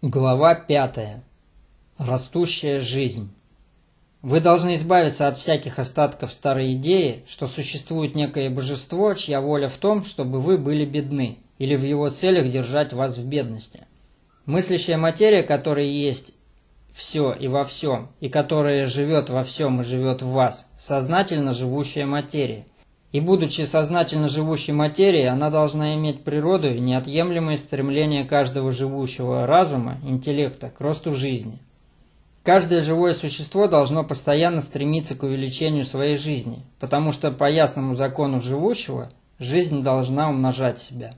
Глава пятая. Растущая жизнь. Вы должны избавиться от всяких остатков старой идеи, что существует некое божество, чья воля в том, чтобы вы были бедны, или в его целях держать вас в бедности. Мыслящая материя, которая есть все и во всем, и которая живет во всем и живет в вас, сознательно живущая материя – и будучи сознательно живущей материей, она должна иметь природу и неотъемлемое стремление каждого живущего разума, интеллекта, к росту жизни. Каждое живое существо должно постоянно стремиться к увеличению своей жизни, потому что по ясному закону живущего жизнь должна умножать себя.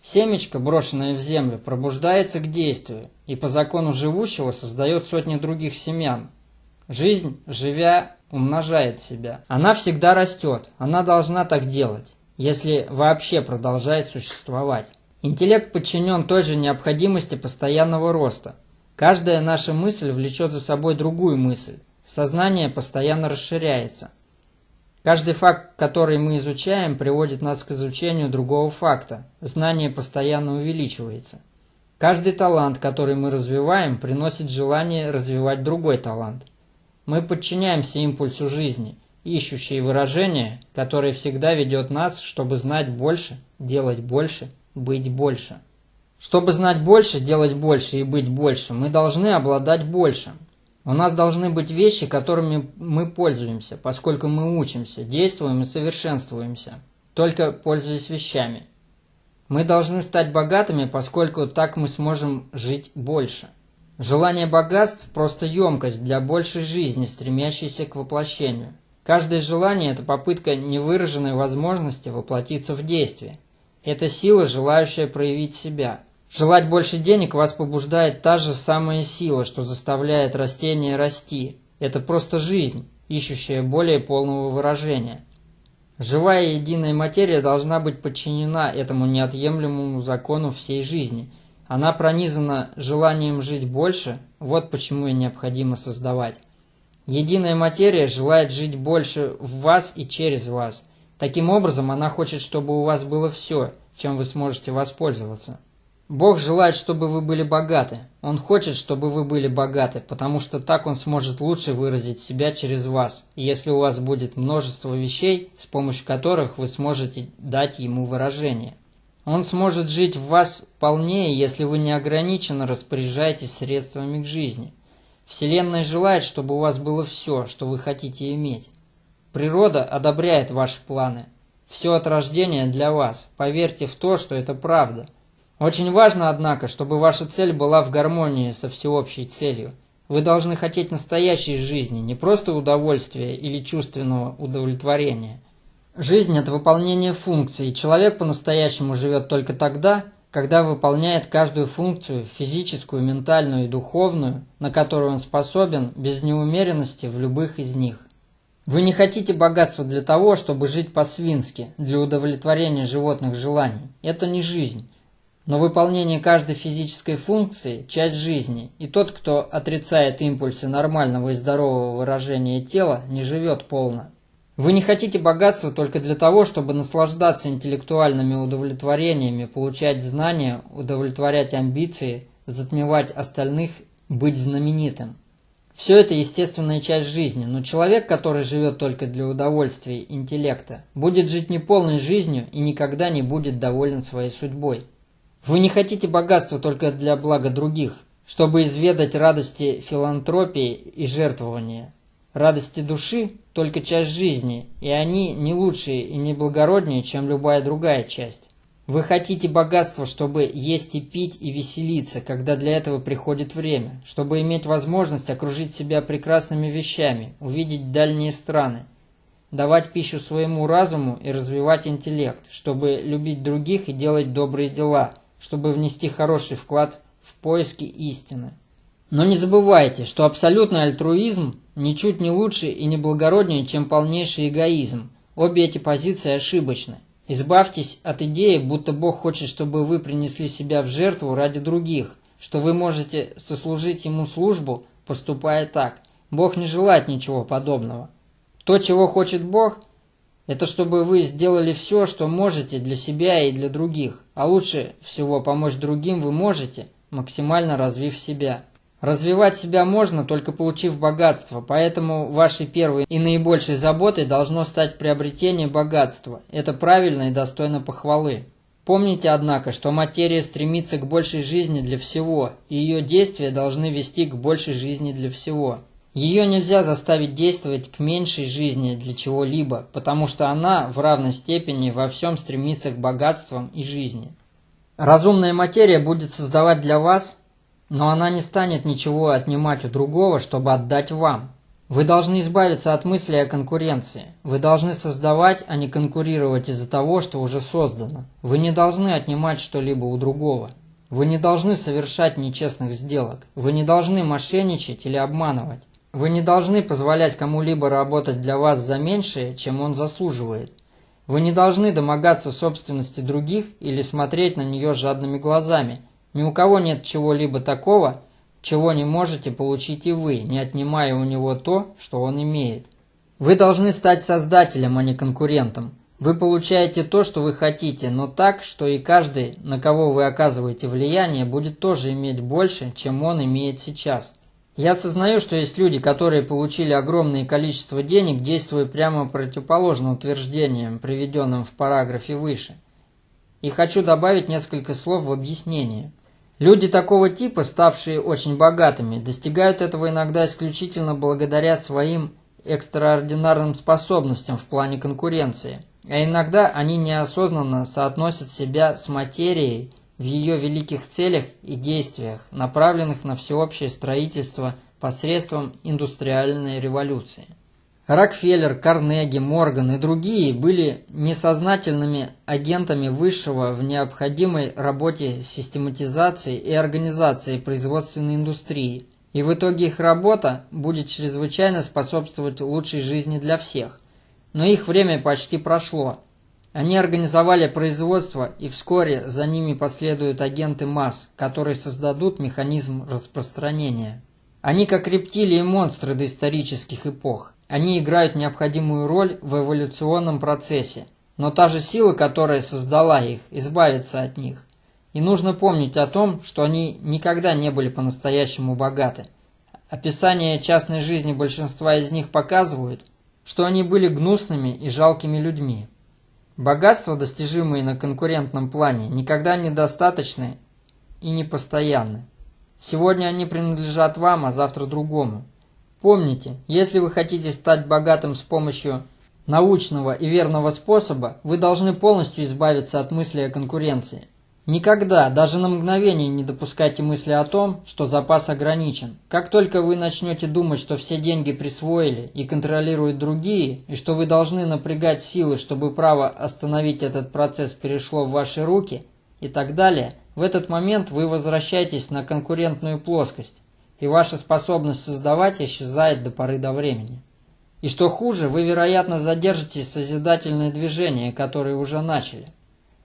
Семечко, брошенное в землю, пробуждается к действию и по закону живущего создает сотни других семян. Жизнь, живя, умножает себя. Она всегда растет, она должна так делать, если вообще продолжает существовать. Интеллект подчинен той же необходимости постоянного роста. Каждая наша мысль влечет за собой другую мысль. Сознание постоянно расширяется. Каждый факт, который мы изучаем, приводит нас к изучению другого факта. Знание постоянно увеличивается. Каждый талант, который мы развиваем, приносит желание развивать другой талант – мы подчиняемся импульсу жизни, ищущей выражение, которое всегда ведет нас, чтобы знать больше, делать больше, быть больше. Чтобы знать больше, делать больше и быть больше, мы должны обладать большим. У нас должны быть вещи, которыми мы пользуемся, поскольку мы учимся, действуем и совершенствуемся, только пользуясь вещами. Мы должны стать богатыми, поскольку так мы сможем жить больше. Желание богатств – просто емкость для большей жизни, стремящейся к воплощению. Каждое желание – это попытка невыраженной возможности воплотиться в действие. Это сила, желающая проявить себя. Желать больше денег вас побуждает та же самая сила, что заставляет растение расти. Это просто жизнь, ищущая более полного выражения. Живая единая материя должна быть подчинена этому неотъемлемому закону всей жизни – она пронизана желанием жить больше, вот почему и необходимо создавать. Единая материя желает жить больше в вас и через вас. Таким образом, она хочет, чтобы у вас было все, чем вы сможете воспользоваться. Бог желает, чтобы вы были богаты. Он хочет, чтобы вы были богаты, потому что так Он сможет лучше выразить себя через вас, если у вас будет множество вещей, с помощью которых вы сможете дать Ему выражение – он сможет жить в вас полнее, если вы неограниченно распоряжаетесь средствами к жизни. Вселенная желает, чтобы у вас было все, что вы хотите иметь. Природа одобряет ваши планы. Все от рождения для вас. Поверьте в то, что это правда. Очень важно, однако, чтобы ваша цель была в гармонии со всеобщей целью. Вы должны хотеть настоящей жизни, не просто удовольствия или чувственного удовлетворения. Жизнь – это выполнение функций, и человек по-настоящему живет только тогда, когда выполняет каждую функцию, физическую, ментальную и духовную, на которую он способен, без неумеренности в любых из них. Вы не хотите богатства для того, чтобы жить по-свински, для удовлетворения животных желаний. Это не жизнь. Но выполнение каждой физической функции – часть жизни, и тот, кто отрицает импульсы нормального и здорового выражения тела, не живет полно. Вы не хотите богатства только для того, чтобы наслаждаться интеллектуальными удовлетворениями, получать знания, удовлетворять амбиции, затмевать остальных, быть знаменитым. Все это естественная часть жизни, но человек, который живет только для удовольствия интеллекта, будет жить неполной жизнью и никогда не будет доволен своей судьбой. Вы не хотите богатства только для блага других, чтобы изведать радости филантропии и жертвования. Радости души – только часть жизни, и они не лучшие и не благороднее, чем любая другая часть. Вы хотите богатства, чтобы есть и пить и веселиться, когда для этого приходит время, чтобы иметь возможность окружить себя прекрасными вещами, увидеть дальние страны, давать пищу своему разуму и развивать интеллект, чтобы любить других и делать добрые дела, чтобы внести хороший вклад в поиски истины. Но не забывайте, что абсолютный альтруизм ничуть не лучше и не благороднее, чем полнейший эгоизм. Обе эти позиции ошибочны. Избавьтесь от идеи, будто Бог хочет, чтобы вы принесли себя в жертву ради других, что вы можете сослужить Ему службу, поступая так. Бог не желает ничего подобного. То, чего хочет Бог, это чтобы вы сделали все, что можете для себя и для других. А лучше всего помочь другим вы можете – максимально развив себя. Развивать себя можно, только получив богатство, поэтому вашей первой и наибольшей заботой должно стать приобретение богатства. Это правильно и достойно похвалы. Помните, однако, что материя стремится к большей жизни для всего, и ее действия должны вести к большей жизни для всего. Ее нельзя заставить действовать к меньшей жизни для чего-либо, потому что она в равной степени во всем стремится к богатствам и жизни. Разумная материя будет создавать для вас но она не станет ничего отнимать у другого, чтобы отдать вам. Вы должны избавиться от мысли о конкуренции. Вы должны создавать, а не конкурировать из-за того, что уже создано. Вы не должны отнимать что-либо у другого. Вы не должны совершать нечестных сделок. Вы не должны мошенничать или обманывать. Вы не должны позволять кому-либо работать для вас за меньшее, чем он заслуживает. Вы не должны домогаться собственности других или смотреть на нее жадными глазами – ни у кого нет чего-либо такого, чего не можете получить и вы, не отнимая у него то, что он имеет. Вы должны стать создателем, а не конкурентом. Вы получаете то, что вы хотите, но так, что и каждый, на кого вы оказываете влияние, будет тоже иметь больше, чем он имеет сейчас. Я осознаю, что есть люди, которые получили огромное количество денег, действуя прямо противоположно утверждениям, приведенным в параграфе выше. И хочу добавить несколько слов в объяснение. Люди такого типа, ставшие очень богатыми, достигают этого иногда исключительно благодаря своим экстраординарным способностям в плане конкуренции, а иногда они неосознанно соотносят себя с материей в ее великих целях и действиях, направленных на всеобщее строительство посредством индустриальной революции. Рокфеллер, Карнеги, Морган и другие были несознательными агентами высшего в необходимой работе систематизации и организации производственной индустрии, и в итоге их работа будет чрезвычайно способствовать лучшей жизни для всех. Но их время почти прошло. Они организовали производство, и вскоре за ними последуют агенты масс, которые создадут механизм распространения. Они как рептилии и монстры доисторических эпох. Они играют необходимую роль в эволюционном процессе, но та же сила, которая создала их, избавится от них. И нужно помнить о том, что они никогда не были по-настоящему богаты. Описание частной жизни большинства из них показывают, что они были гнусными и жалкими людьми. Богатства, достижимые на конкурентном плане, никогда недостаточны и непостоянны. Сегодня они принадлежат вам, а завтра другому. Помните, если вы хотите стать богатым с помощью научного и верного способа, вы должны полностью избавиться от мысли о конкуренции. Никогда, даже на мгновение не допускайте мысли о том, что запас ограничен. Как только вы начнете думать, что все деньги присвоили и контролируют другие, и что вы должны напрягать силы, чтобы право остановить этот процесс перешло в ваши руки, и так далее, в этот момент вы возвращаетесь на конкурентную плоскость и ваша способность создавать исчезает до поры до времени. И что хуже, вы, вероятно, задержите созидательные движения, которые уже начали.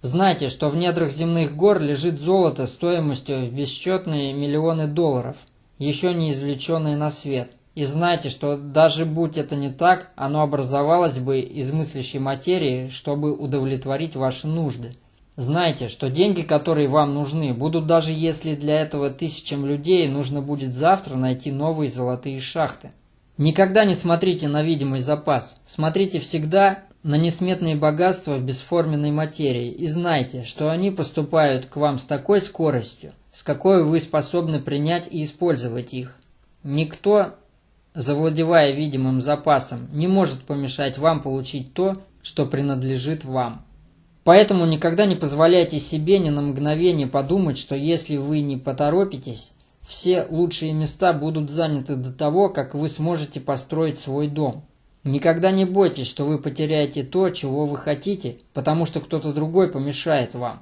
Знайте, что в недрах земных гор лежит золото стоимостью в бесчетные миллионы долларов, еще не извлеченные на свет. И знайте, что даже будь это не так, оно образовалось бы из мыслящей материи, чтобы удовлетворить ваши нужды. Знайте, что деньги, которые вам нужны, будут даже если для этого тысячам людей нужно будет завтра найти новые золотые шахты. Никогда не смотрите на видимый запас. Смотрите всегда на несметные богатства бесформенной материи и знайте, что они поступают к вам с такой скоростью, с какой вы способны принять и использовать их. Никто, завладевая видимым запасом, не может помешать вам получить то, что принадлежит вам. Поэтому никогда не позволяйте себе ни на мгновение подумать, что если вы не поторопитесь, все лучшие места будут заняты до того, как вы сможете построить свой дом. Никогда не бойтесь, что вы потеряете то, чего вы хотите, потому что кто-то другой помешает вам.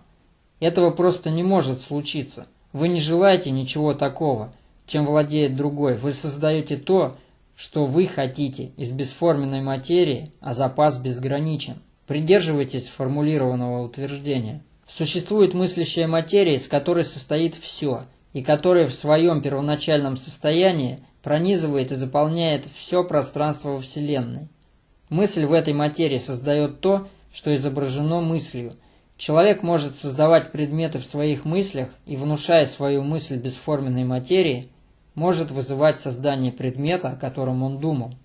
Этого просто не может случиться. Вы не желаете ничего такого, чем владеет другой. Вы создаете то, что вы хотите из бесформенной материи, а запас безграничен. Придерживайтесь формулированного утверждения. Существует мыслящая материя, из которой состоит все, и которая в своем первоначальном состоянии пронизывает и заполняет все пространство во Вселенной. Мысль в этой материи создает то, что изображено мыслью. Человек может создавать предметы в своих мыслях и, внушая свою мысль бесформенной материи, может вызывать создание предмета, о котором он думал –